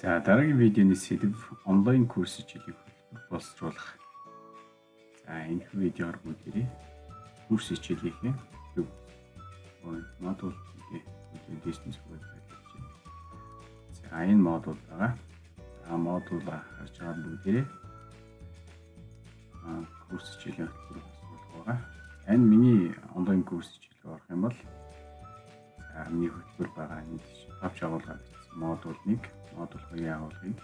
За дараагийн видеоны сэдв онлайн курс хичээлийг боловсруулах. За энэ видеоор бүгдээрээ курс хичээлийнхээ төв модуль гэдэг дистэнс хөвөд байдаг. За энэ модуль байгаа. За модуль харж байгаа бүгдээрээ курс хичээлийн хөтөлбөр боловсруулах байгаа. Энэ миний онлайн курс хичээлийг орох юм бол за миний хөтөлбөр байгаа энэ тавч агуулга модуль 1 модуль 2-ын агуулгыг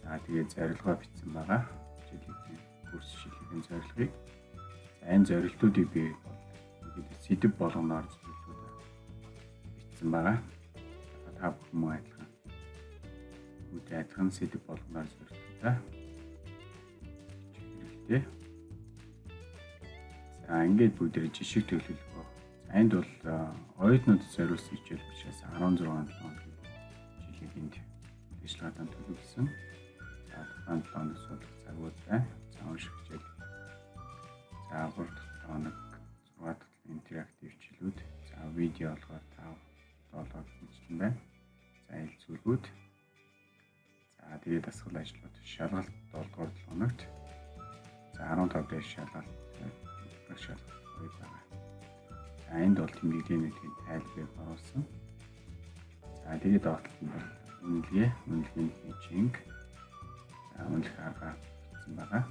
за тэгээд зорилгоо бичсэн байгаа. Хичээлийн курс шилжүүлэх зорилгыг за энэ зорилтуудыг би ингээд сэдв болгоноор зөвлөдөө бичсэн байгаа. Та бүхэн мөн адилхан үгүй адилхан сэдв болгоноор зорилтуудаа хэрэгтэй. За ингээд бүгдээр жишг төлөвлөгөө. За энд бол оюутнууд зориулсан хичээл учраас 16 7 жилийн ажиллагаатаа төлөвлөсөн. За тухайн 7 хоног судлах цагуудаа за унших хичээл. За 3 дахь хоног 6 дахь интерактив хичээлүүд. За видео болгоод 5 7 хичээл байна. За ил зүйлүүд. За тэгээд дасгал ажлууд шалгалт 7 дугаар 7 хоногт. За 15 дэх шалгалт шалгалт байгаа. За энд бол тэмдэглэлийн тайлбарыг оруулсан. За тэгээд доотлол нь үнэлгээ, үнэлгээний хэмжээнг за үнэлэх арга бичсэн байгаа.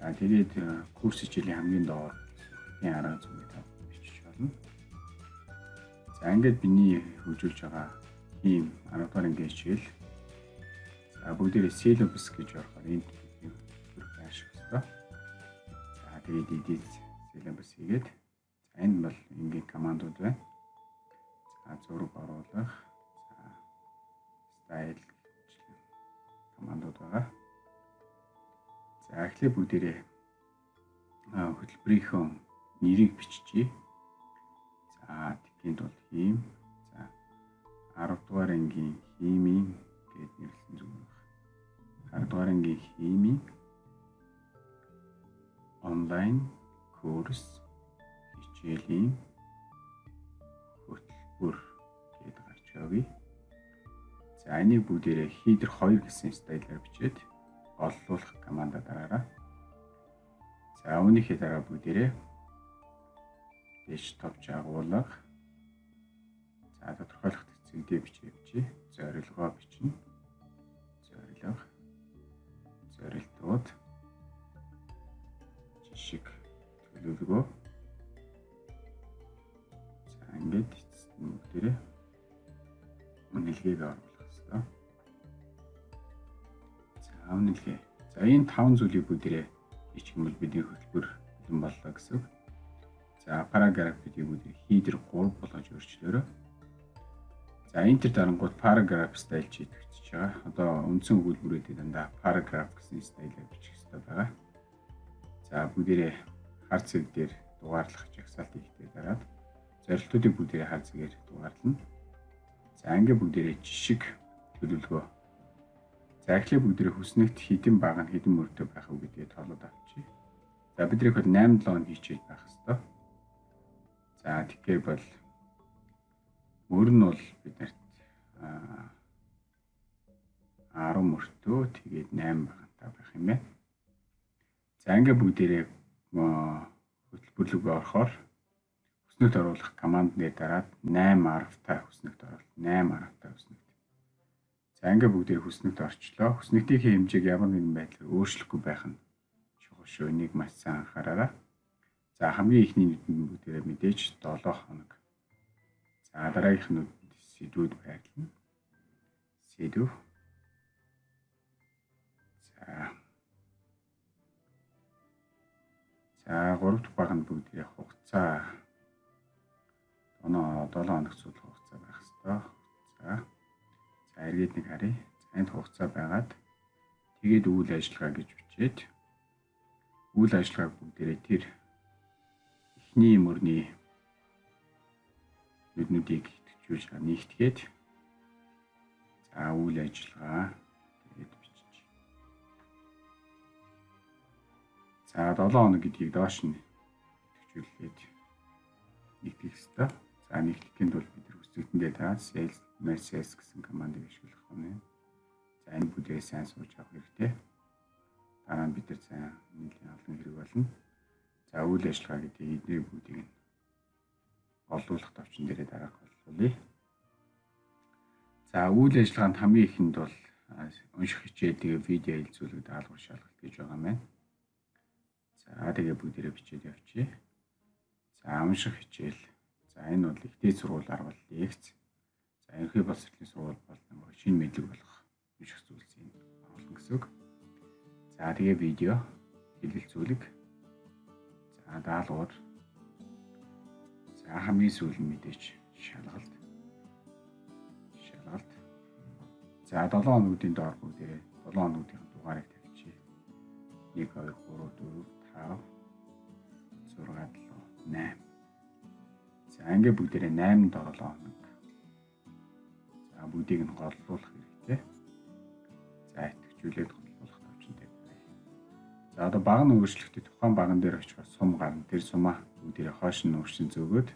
За тэгээд курс хичээлийн хамгийн доор энэ арга зүйн тав бичиж болно. За ингээд биний хөгжүүлж байгаа ийм 10 дугаар ангийн хичээл. За бүгдээрээ syllabus гэж орохоор энд бүрх ашиг өстой. За тэгээд edit syllabus хийгээд Энэ бол энгийн командууд байна. За зураг оруулах, за стайл командууд байгаа. За эхлээ бүгдээрээ хөтөлбөрийнхөө нэрийг биччихье. За тэнд бол хийм. За 10 дугаар ангийн химийн гэд нэрлсэн зүг байна. 10 дугаар ангийн химийн онлайн курс хичээлийн хөтөлбөр гэдэг гарч явъя. За энийг бүгдээрээ хийдер 2 гэсэн стайлаар бичээд оллуулах команда дараараа. За үүнийхээ дараа бүгдээрээ товч агуулга. За тодорхойлох цэгдээ бичээ бичээ. Зорилгоо бичнэ. Зорилго. Зорилтууд. Жишг төлөвлөгөө ингээд бүгдээрээ үнэлгээг оруулах хэрэгтэй. За үнэлгээ. За энэ таван зүйлийг бүгдээрээ бичих юм бол бидний хөтөлбөр бэлэн боллоо гэсэн. За параграфуудыг бүгдээ хийдер 3 болгож өөрчлөөрөө. За энтер дарангууд параграф стайл чийдэгч байгаа. Одоо үндсэн өгүүлбэрүүдийг дандаа параграф гэсэн стайлаар бичих хэрэгтэй байгаа. За бүгдээрээ хар цэг дээр дугаарлах жагсаалт ихтэй дараад зорилтуудыг бүгдээ хаа зэрэг дугаарлана. За анги бүгдээрээ жишг төлөвлөгөө. За эхлээ бүгдээрээ хүснэгт хідэн бага нь хідэн мөртөө байх уу гэдгээ тоолоод авчи. За бидрийг бол 8 7 хийчихэл байх хэвээр. За тэгэхээр бол мөр нь бол биднэрт а 10 мөртөө тэгээд 8 багтаа байх юм байна. За ингээ бүгдээрээ хөтөлбөрлөгөө орохоор хүснэгт оруулах командны дараад 8 аргатай хүснэгт оруулалт 8 аргатай хүснэгт. За ингээ бүгдээ хүснэгт орчлоо. Хүснэгтийн хэмжээг ямар нэгэн байдлаар өөрчлөхгүй байх нь чухал шүү. Энийг маш сайн анхаараарай. За хамгийн ихний нүдэнд бүгдээ мэдээж 7 хоног. За дараагийнх нь сэдвүүд байрлана. Сэдв. За. За 3 дахь баг нь бүгдээ хугацаа оноо 7 хоног судлах хугацаа байх хэвээр. За. За эргээд нэг харъя. За энд хугацаа байгаад тэгээд үйл ажиллагаа гэж бичээд үйл ажиллагааг бүгдээрээ тэр эхний мөрний нүднүүдийг итгэжүүлж нэгтгээд за үйл ажиллагаа тэгээд бичиж. За 7 хоног гэдгийг доош нь итгэжүүлээд нэгтгэх хэрэгтэй. За нэгтгэхийн тулд бид үзэгдэндээ та sales messages гэсэн командыг ашиглах нь. За энэ бүдээ сайн сууж авах хэрэгтэй. Дараа нь бид нар сайн нэлийн олон хэрэг болно. За үйл ажиллагаа гэдэг эдний бүдийг нь олуулах товчон дээрээ дараах боллоо. За үйл ажиллагаанд хамгийн ихэнд бол унших хичээл тэгээ видео хэлцүүлэг даалгавар шалгалт гэж байгаа юм байна. За тэгээ бүгдээрээ бичээд явчихъя. За унших хичээл. За энэ бол ихтэй сургуулиар бол лекц. За ерхий боловсролын сургууль бол нэг шинэ мэдлэг болох унших зүйлсийн оруулах гэсэн үг. За тэгээ видео хэлэлцүүлэг. За даалгавар. За хамгийн сүүлийн мэдээж шалгалт. Шалгалт. За 7 хоногуудын доор бүгдээ 7 хоногуудын дугаарыг тавьчих. 1 2 3 4 5 6 7 8. За ингээ бүгдээрээ 8 7 хоног. За бүгдийг нь голлуулах хэрэгтэй. За итгэжүүлээд голлуулах төвчөнтэй байна. За одоо баг нь өөрчлөлтөд тухайн баган дээр очих сум гарна. Тэр сумаа бүгдээрээ хоош нь өөрчлөн зөөгөөд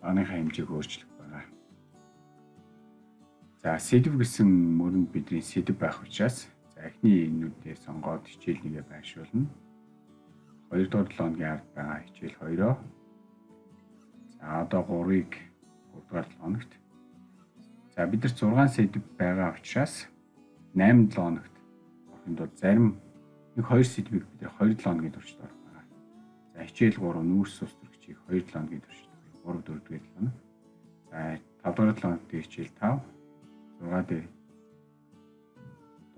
багныхаа хэмжээг өөрчлөх За сэдв гэсэн мөрөнд бидний сэдв байх учраас за эхний энүүдээ сонгоод хичээл нэгэ байршуулна. 2 дугаар 7 хоногийн ард байгаа хичээл 2-оо. За одоо 3-ыг 3 дугаар 7 хоногт. За бид нар 6 сэдв байгаа учраас 8 7 хоногт орохын тулд зарим нэг 2 сэдвийг бид 2 7 хоногийн туршид орох байгаа. За хичээл 3 нүүрс ус төрөгчийг 2 7 хоногийн туршид 3 4 дугаар 7 хоног. За 5 дугаар 7 хоногт хичээл 5 6 дээр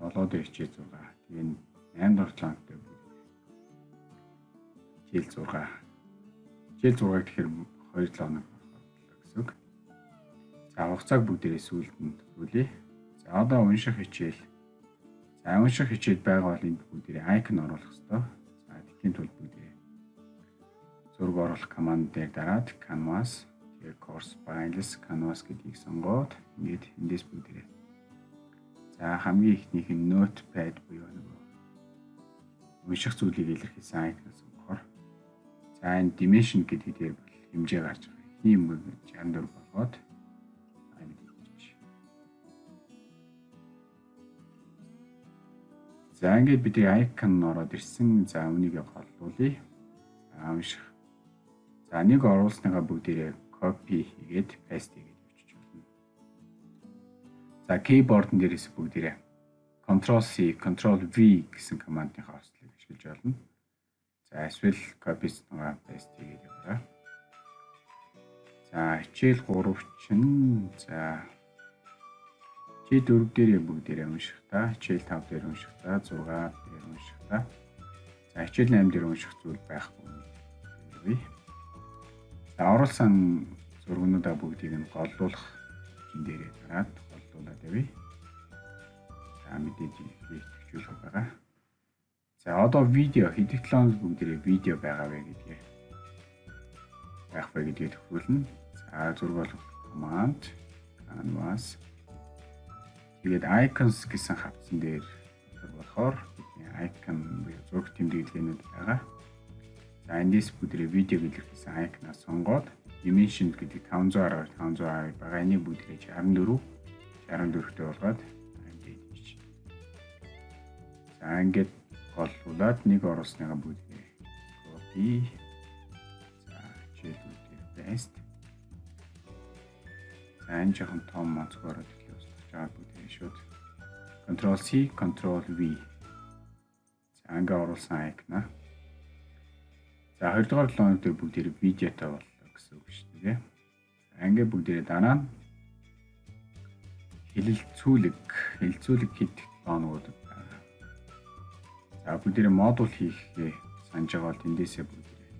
7 дээр хичээл 6. Тэгээ 8 дахь планктай бүгд. Хичээл 6. Хичээл 6 гэхээр 2 7 хоног. За хугацааг бүгдээрээ сүүлд нь төвлөе. За одоо унших хичээл. За унших хичээл байгаа бол энд бүгдээрээ айкон оруулах хэрэгтэй. За тэхийн тулд бүгдээрээ зураг оруулах команд дээр дараад canvas Тэгээ course files canvas гэдгийг сонгоод ингээд эндээс бүгдээ. За хамгийн ихнийх нь notepad буюу нөгөө унших зүйлийг илэрхийлсэн icon сонгохоор за энэ dimension гэдэг дээр бол хэмжээ гарч байгаа. Юм 64 болгоод За ингээд бид icon ороод ирсэн. За үнийг голлуулъя. За унших. За нэг оруулсныгаа бүгдээрээ copy хийгээд paste хийгээд өчөж болно. За keyboard-н дээрээс бүгдээрээ Ctrl C, Ctrl V гэсэн командын хослыг ашиглаж болно. За эсвэл copy-снгаа paste хийгээд яваарай. За хичээл 3 чинь за чи 4 дээрээ бүгдээрээ унших та, хичээл 5 дээр унших та, 6 дээр унших та. За хичээл 8 дээр унших зүйл байхгүй. За оруулсан зургнуудаа бүгдийг нь голлуулах чин дээрээ дараад голлуулаад явъя. За мэдээж хийгдчихүүлэх байгаа. За одоо видео хэдий талаас бүгдээрээ видео байгаа вэ гэдгээ байх вэ гэдгийг төвлөрнө. За зураг болох command canvas тэгээд icons гэсэн хавцсан дээр болохоор icon буюу зураг тэмдэглэгээнүүд байгаа. За эндээс бүдрээ видеог илэрхийлсэн icon-аа сонгоод dimension гэдэг 510 510 байгаа. Энийг бүдрээж 64 64-тэй болгоод ингээд хийж. За ингээд голлуулад нэг оруулсныгаа бүдрээ copy. За хичээлүүдээр paste. За энэ жоохон том дэлхий устгаж байгаа бүдрээ шууд Ctrl C, Ctrl V. За ингээд оруулсан icon-аа За 2 дугаар 7 хоног дээр бүгд хэрэг видеотой боллоо гэсэн үг шүү дээ. Ингээ бүгдээрээ дараа нь хэлэлцүүлэг, хэлэлцүүлэг хийх тоонууд байгаа. За бүгдээрээ модуль хийхээ санаж байгаа бол эндээсээ бүгдээрээ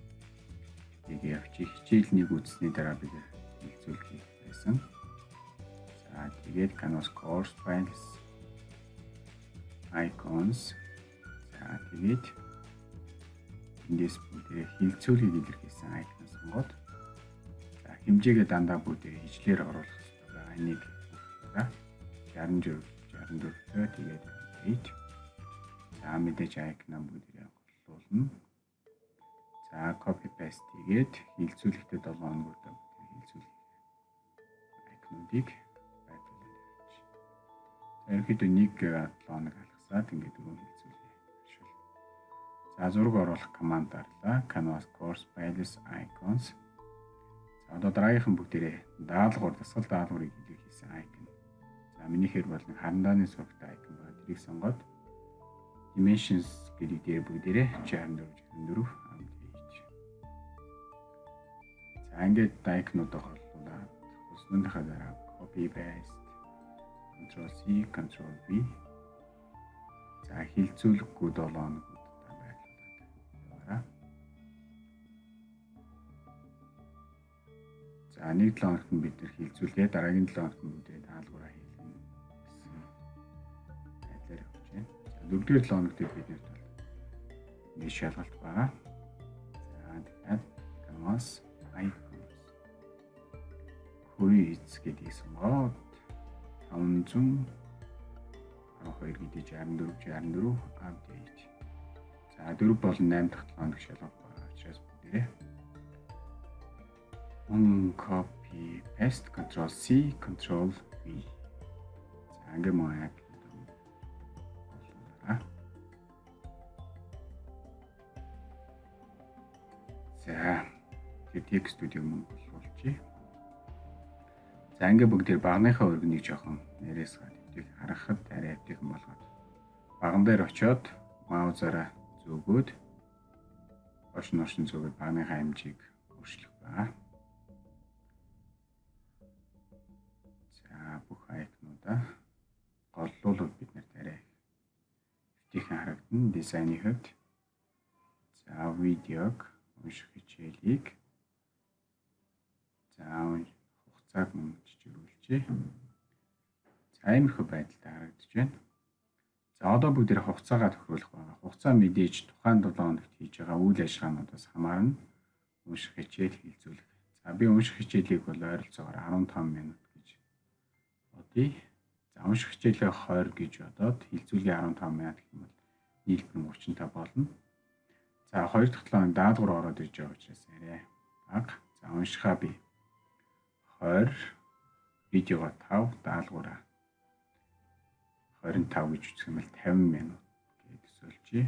тийг явчих. Хичээл нэг үзсний дараа бид хэлэлцүүлэг хийх байсан. За тэгээд Canvas course files icons за тэгээд эндээс бүгдээ хилцүүлгийг илэрхийлсэн icon сонгоод за хэмжээгээ дандаа бүгдээ хижлэр оруулах хэрэгтэй байгаа. Энийг за 64 64-тэй тэгээд 8 за мэдээж icon бүгдээ голлуулна. За copy paste хийгээд хилцүүлэгтээ 7 хоногтой бүгдээ хилцүүлэх. За ерөнхийдөө 1 7 хоног алгасаад ингээд дөрөв хэлцүүлье. За зураг оруулах команд дарлаа. Canvas course files icons. За одоо дараагийнхан бүгдээрээ даалгавар дасгал даалгаврыг хэлэх хийсэн icon. За минийхэр бол нэг харандааны сурагтай icon байна. Тэрийг сонгоод dimensions гэдэг дээр бүгдээрээ 64 64 амт хийж. За ингээд icon-уудаа хорлуулаад өснөндийнхаа дараа copy paste Ctrl C Ctrl V За хилцүүлэхгүй 7 хоног удаа байрлуулад яваарай. За нэг 7 хоногт нь бид нэр хилцүүлгээ дараагийн 7 хоногт нь бүгдээ даалгавраа хийлгэнэ гэсэн байдлаар явж байна. За дөрөвдүгээр 7 хоногт бид нэр бол нэг шалгалт байгаа. За тэгэхээр canvas icons quiz гэдгийг сонгоод 500 12 гэдэг 64 64 update. За 4 болон 8 дахь 7 хоног шалгах байгаа учраас бүгдээрээ un copy paste control C control V. За ингээ мөн яг За тэр текст студио мөн болуулчих. За ингээ бүгд тэр багныхаа өргөнийг жоохон нэрээс гад эвдийг харахад арай эвдийхэн болгоод баган дээр очиод маузаараа зүгөөд ош ношин зүгөөд багныхаа хэмжээг өөрчлөх ба. За бүх айкнуудаа голлуулууд бид нарт арай эвдийхэн харагдана дизайны хувьд. За видеог унших хичээлийг за хугацааг мөн жижигрүүлжээ. Аймархуу байдалтай харагдаж байна. За одоо бүгд хугацаагаа тохируулах байгаа. Хугацаа мэдээж тухайн 7 хоногт хийж байгаа үйл ажиллагаануудаас хамаарна. Унших хичээл хилцүүлэх. За би унших хичээлийг бол ойролцоогоор 15 минут гэж бодъё. За унших хичээлээ 20 гэж бодоод хилцүүлгээ 15 минут гэх юм бол нийлбэр нь 35 болно. За хоёр дахь 7 хоног даалгавар ороод ирж байгаа учраас арай бага. За уншихаа би 20 видеого 5 даалгавраа 25 гэж үсэх юм бол 50 минут гэж төсөөлжээ.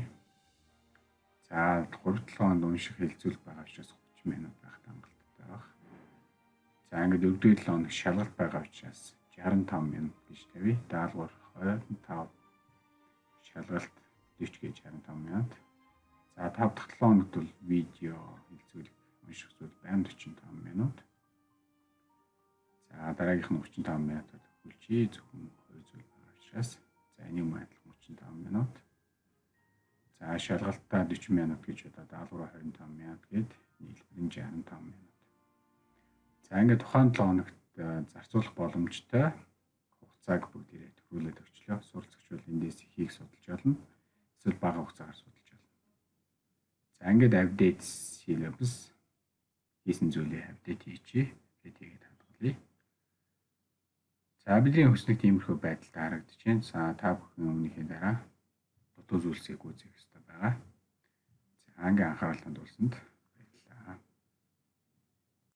За 3-7 хонд унших хилцүүлэх байгаа учраас 30 минут байх хангалттай баг. За ингээд 4-7 хоног шалгалт байгаа учраас 65 минут гэж тавья. Даалгавар 25 шалгалт 40 гэж 65 минут. За 5 дахь 7 хоногт бол видео хилцүүлэх унших зүйл байна 45 минут. За дараагийнх нь 35 минутад хүлжээ зөвхөн хоёр зүйл учраас за энийг майдлах 35 минут. За шалгалтаа 40 минут гэж одоо даалгавар 25 минут гээд нийлбэр нь 65 минут. За ингээд тухайн 7 хоногт э, зарцуулах боломжтой хугацааг бүгдээрээ төвлөрүүлээд өчлөө. Суралцагч бол эндээс ихийг судалж болно. Эсвэл бага хугацаагаар судалж болно. За ингээд апдейт syllabus хийсэн зүйлээ апдейт хийчихье. Тэгээд тэгээд хадгалъя. За бидний хүснэг тиймэрхүү байдалд харагдаж байна. За та бүхэн өмнөхний дараа дутуу зүйлсийг үзэх хэрэгтэй байгаа. За ангийн анхаарал хандуулсанд